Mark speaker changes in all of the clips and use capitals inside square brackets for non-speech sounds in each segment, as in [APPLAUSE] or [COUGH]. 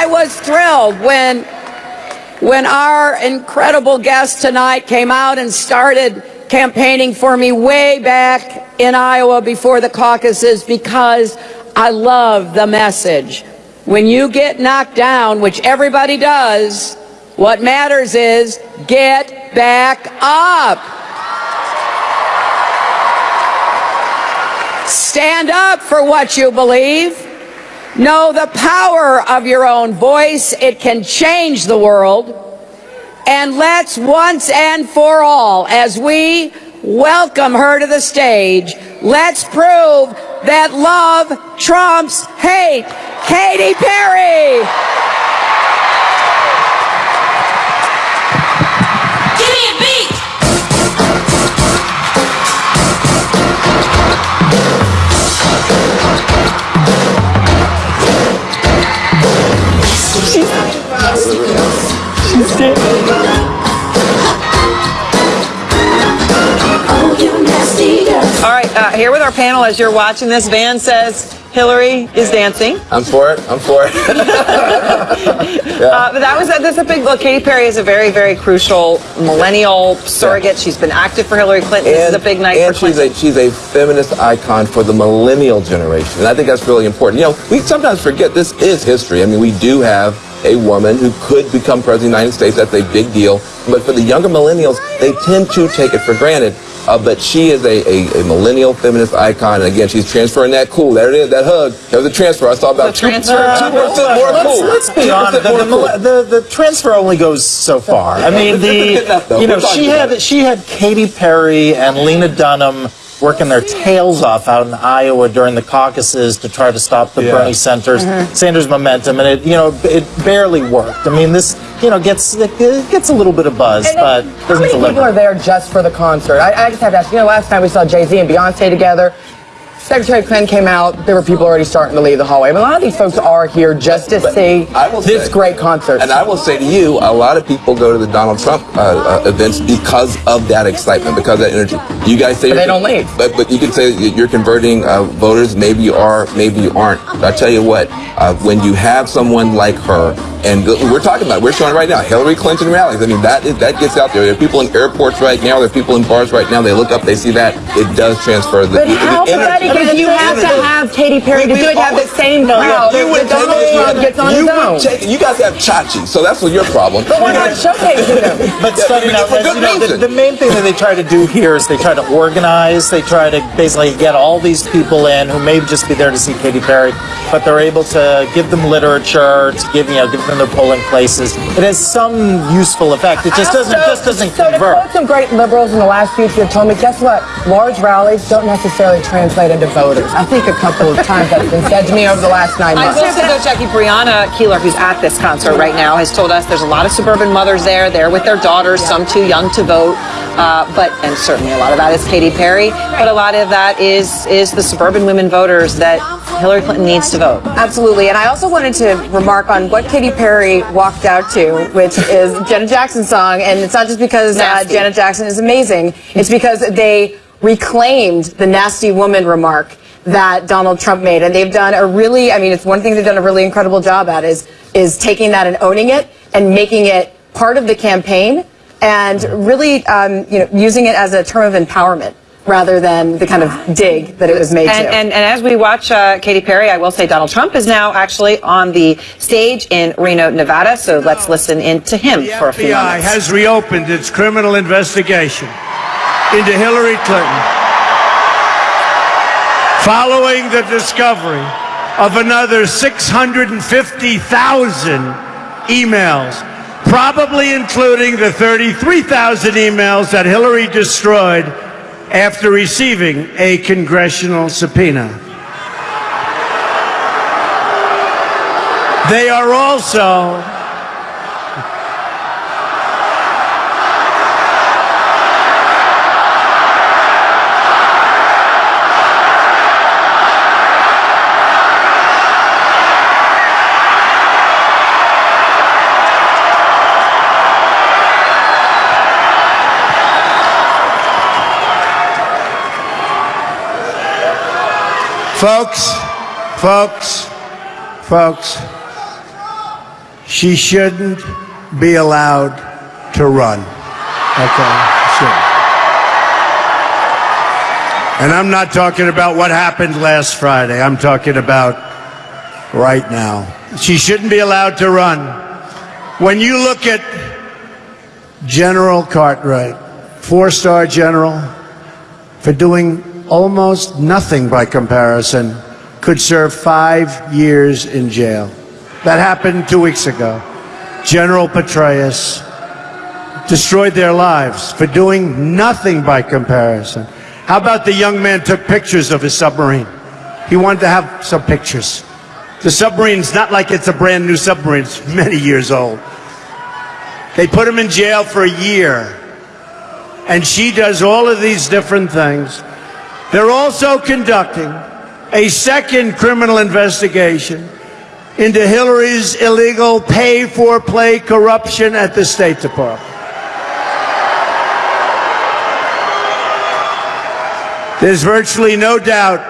Speaker 1: I was thrilled when when our incredible guest tonight came out and started campaigning for me way back in Iowa before the caucuses because I love the message. When you get knocked down, which everybody does, what matters is get back up. Stand up for what you believe. Know the power of your own voice. It can change the world. And let's once and for all, as we welcome her to the stage, let's prove that love trumps hate. Katy Perry.
Speaker 2: Here with our panel as you're watching this, Van says Hillary is dancing.
Speaker 3: I'm for it. I'm for it. [LAUGHS]
Speaker 2: Uh, but that was a, that's a big look. Katy Perry is a very, very crucial millennial surrogate. She's been active for Hillary Clinton. this is a big night
Speaker 3: and
Speaker 2: for
Speaker 3: she's a she's a feminist icon for the millennial generation, and I think that's really important. You know, we sometimes forget this is history. I mean, we do have a woman who could become president of the United States. That's a big deal. But for the younger millennials, they tend to take it for granted. Uh, but she is a, a, a millennial feminist icon, and again, she's transferring that cool. There it is, that hug. That was a transfer. I saw about
Speaker 2: The
Speaker 3: two
Speaker 2: transfer.
Speaker 3: two percent more
Speaker 4: let's,
Speaker 3: cool.
Speaker 4: let's be honest. The, the,
Speaker 3: cool.
Speaker 4: the, the transfer only goes so far. I mean,
Speaker 3: Good enough, though.
Speaker 4: the [LAUGHS] you know she had
Speaker 3: it.
Speaker 4: she had Katy Perry and Lena Dunham working their tails off out in Iowa during the caucuses to try to stop the Bernie Sanders Sanders momentum, and it you know it barely worked. I mean, this you know gets it gets a little bit of buzz,
Speaker 5: And
Speaker 4: but
Speaker 5: how many
Speaker 4: deliver.
Speaker 5: people are there just for the concert? I, I just have to ask. You know, last time we saw Jay Z and Beyonce together, Secretary Clinton came out. There were people already starting to leave the hallway. But a lot of these folks are here just to see
Speaker 3: I will
Speaker 5: this
Speaker 3: say-
Speaker 5: great concert.
Speaker 3: And I will say to you, a lot of people go to the Donald Trump uh, uh, events because of that excitement, because of that energy. You guys say
Speaker 5: But they
Speaker 3: you're-
Speaker 5: don't leave.
Speaker 3: But, but you can say you're converting uh, voters. Maybe you are, maybe you aren't. But I tell you what, uh, when you have someone like her, and we're talking about, we're showing right now, Hillary Clinton rallies. I mean, that is, that gets out there. There are people in airports right now. There are people in bars right now. They look up, they see that. It does transfer. The,
Speaker 5: but how
Speaker 3: the energy.
Speaker 5: Pathetic is you have to have Katy Perry to do it, have the same crowd
Speaker 3: You would
Speaker 5: that Donald
Speaker 3: take-
Speaker 5: Trump gets on
Speaker 3: you
Speaker 5: his
Speaker 3: would
Speaker 5: own.
Speaker 3: take- you guys have Chachi, so that's what your problem.
Speaker 5: But we're not showcasing them. [LAUGHS]
Speaker 4: But
Speaker 3: Yeah,
Speaker 4: starting out,
Speaker 3: for good
Speaker 4: you know, the, main thing that they try to do here is they try to organize. They try to basically get all these people in who may just be there to see Katy Perry, but they're able to give them literature, to give you know, give them their polling places. It has some useful effect. It just doesn't, just doesn't
Speaker 5: so to quote some great liberals in the last few years told me, guess what? Large rallies don't necessarily translate into voters. I think a couple of times that's been said to me over the last nine months.
Speaker 2: I will say though, Jackie, Brianna Keilar, who's at this concert right now, has told us there's a lot of suburban mothers there. They're with their daughters, some too young to vote. Uh, but and certainly a lot of that is Katy Perry, but a lot of that is is the suburban women voters that Hillary Clinton needs to vote.
Speaker 6: Absolutely. And I also wanted to remark on what Katy Perry walked out to, which is Janet Jackson's song. And it's not just because uh, Janet Jackson is amazing, it's because they reclaimed the nasty woman remark that Donald Trump made. And they've done a really, I mean, it's one thing they've done a really incredible job at is, is taking that and owning it and making it part of the campaign and really, um, you know, using it as a term of empowerment rather than the kind of dig that it was made
Speaker 2: And,
Speaker 6: to.
Speaker 2: and, and as we watch uh, Katy Perry, I will say Donald Trump is now actually on the stage in Reno, Nevada. So let's listen in to him
Speaker 7: The
Speaker 2: for a few
Speaker 7: FBI
Speaker 2: moments.
Speaker 7: has reopened its criminal investigation into Hillary Clinton following the discovery of another 650,000 emails, probably including the 33,000 emails that Hillary destroyed after receiving a congressional subpoena. They are also Folks, folks, folks, she shouldn't be allowed to run. Okay, shouldn't. And I'm not talking about what happened last Friday. I'm talking about right now. She shouldn't be allowed to run. When you look at General Cartwright, four star general, for doing almost nothing by comparison, could serve five years in jail. That happened two weeks ago. General Petraeus destroyed their lives for doing nothing by comparison. How about the young man took pictures of his submarine? He wanted to have some pictures. The submarine's not like it's a brand new submarine, it's many years old. They put him in jail for a year. And she does all of these different things. They're also conducting a second criminal investigation into Hillary's illegal pay for play corruption at the State Department. There's virtually no doubt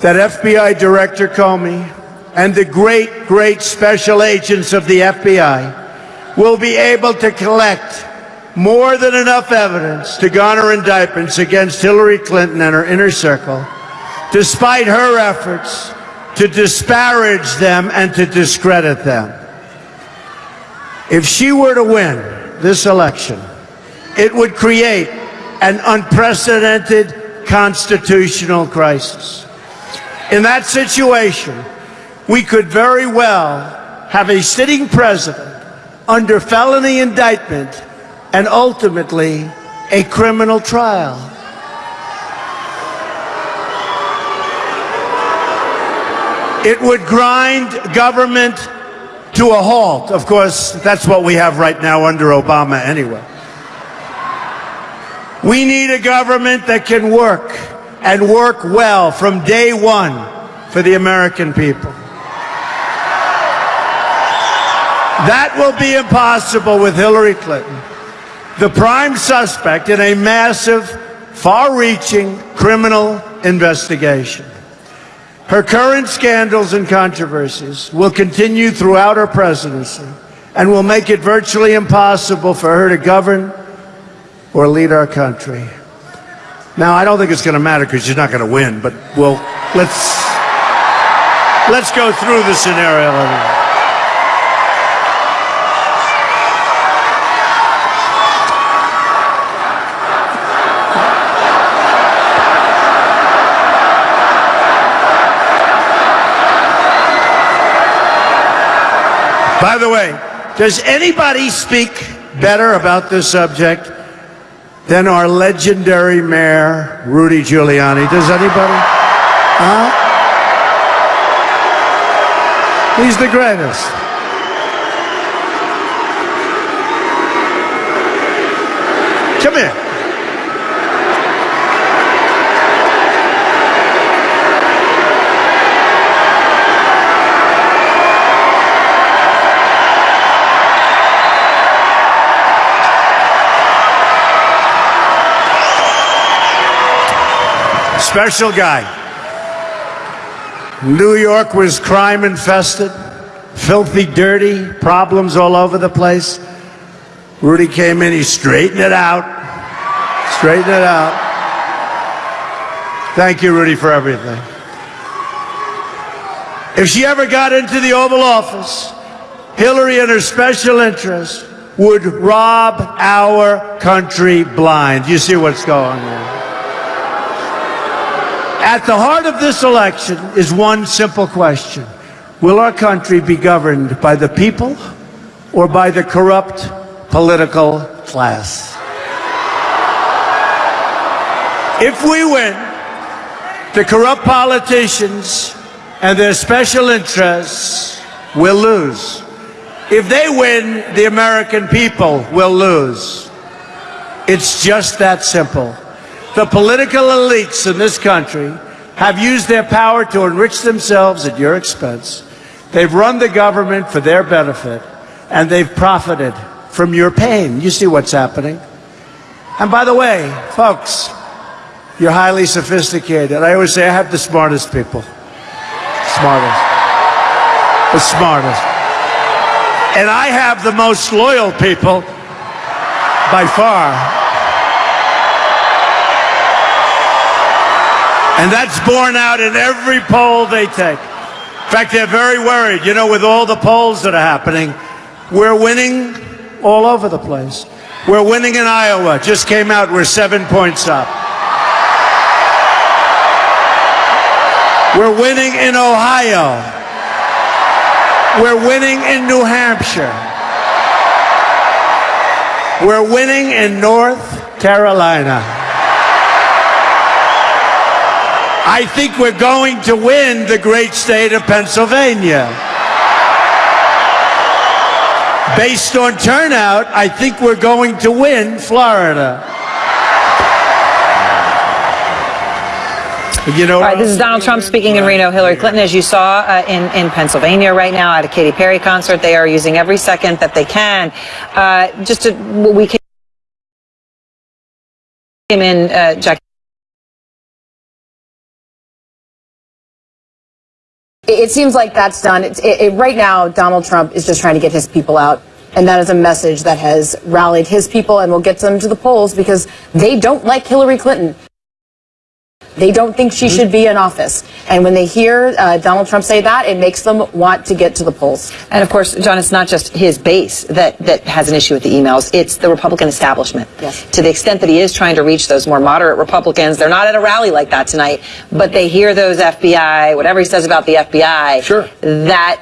Speaker 7: that FBI Director Comey and the great, great special agents of the FBI will be able to collect more than enough evidence to garner indictments against Hillary Clinton and her inner circle, despite her efforts to disparage them and to discredit them. If she were to win this election, it would create an unprecedented constitutional crisis. In that situation, we could very well have a sitting president under felony indictment and ultimately a criminal trial. It would grind government to a halt. Of course, that's what we have right now under Obama anyway. We need a government that can work and work well from day one for the American people. That will be impossible with Hillary Clinton, the prime suspect in a massive, far reaching criminal investigation. Her current scandals and controversies will continue throughout her presidency and will make it virtually impossible for her to govern or lead our country. Now, I don't think it's going to matter because she's not going to win, but we'll let's let's go through the scenario. By the way, does anybody speak better about this subject than our legendary mayor, Rudy Giuliani? Does anybody? Huh? He's the greatest. Come here. Special guy. New York was crime infested, filthy, dirty, problems all over the place. Rudy came in, he straightened it out. Straightened it out. Thank you, Rudy, for everything. If she ever got into the Oval Office, Hillary and her special interest would rob our country blind. You see what's going on. At the heart of this election is one simple question. Will our country be governed by the people or by the corrupt political class? If we win, the corrupt politicians and their special interests will lose. If they win, the American people will lose. It's just that simple. The political elites in this country have used their power to enrich themselves at your expense. They've run the government for their benefit, and they've profited from your pain. You see what's happening. And by the way, folks, you're highly sophisticated. I always say I have the smartest people. Smartest. The smartest. And I have the most loyal people by far. And that's borne out in every poll they take. In fact, they're very worried. You know, with all the polls that are happening, we're winning all over the place. We're winning in Iowa. Just came out, we're seven points up. We're winning in Ohio. We're winning in New Hampshire. We're winning in North Carolina. I think we're going to win the great state of Pennsylvania. Based on turnout, I think we're going to win Florida. You know,
Speaker 2: All right, this is Donald Trump speaking in Reno. Hillary Clinton, as you saw uh, in, in Pennsylvania right now at a Katy Perry concert, they are using every second that they can. Uh, just to, we came in, uh, Jackie.
Speaker 6: It seems like that's done. It, it, right now, Donald Trump is just trying to get his people out. And that is a message that has rallied his people and will get them to the polls because they don't like Hillary Clinton. They don't think she should be in office. And when they hear uh, Donald Trump say that, it makes them want to get to the polls.
Speaker 2: And of course, John, it's not just his base that, that has an issue with the emails. It's the Republican establishment.
Speaker 6: Yes.
Speaker 2: To the extent that he is trying to reach those more moderate Republicans, they're not at a rally like that tonight, but they hear those FBI, whatever he says about the FBI.
Speaker 8: Sure.
Speaker 2: That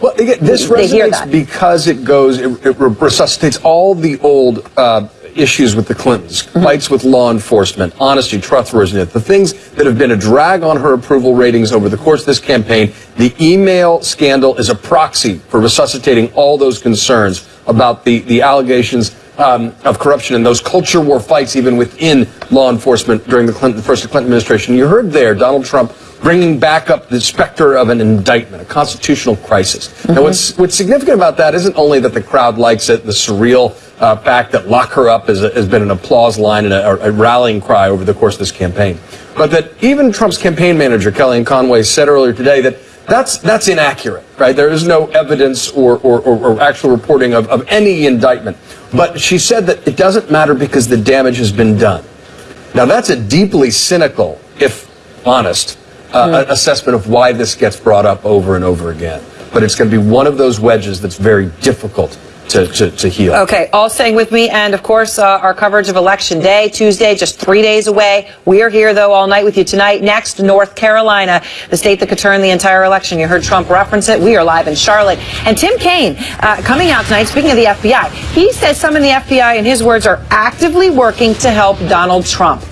Speaker 8: Well, again, this resonates because it goes, it, it resuscitates all the old uh, issues with the Clintons, fights with law enforcement, honesty, trustworthiness, the things that have been a drag on her approval ratings over the course of this campaign. The email scandal is a proxy for resuscitating all those concerns about the, the allegations um, of corruption and those culture war fights even within law enforcement during the Clinton, first Clinton administration. You heard there Donald Trump bringing back up the specter of an indictment, a constitutional crisis. And what's, what's significant about that isn't only that the crowd likes it, the surreal uh, fact that lock her up is a, has been an applause line and a, a rallying cry over the course of this campaign, but that even Trump's campaign manager, Kellyanne Conway, said earlier today that that's, that's inaccurate, right? There is no evidence or, or, or, or actual reporting of, of any indictment. But she said that it doesn't matter because the damage has been done. Now, that's a deeply cynical, if honest, uh, assessment of why this gets brought up over and over again. But it's going to be one of those wedges that's very difficult to, to, to heal.
Speaker 2: Okay, all staying with me, and of course, uh, our coverage of Election Day, Tuesday, just three days away. We are here, though, all night with you tonight. Next, North Carolina, the state that could turn the entire election. You heard Trump reference it. We are live in Charlotte. And Tim Kaine, uh, coming out tonight, speaking of the FBI, he says some in the FBI, in his words, are actively working to help Donald Trump.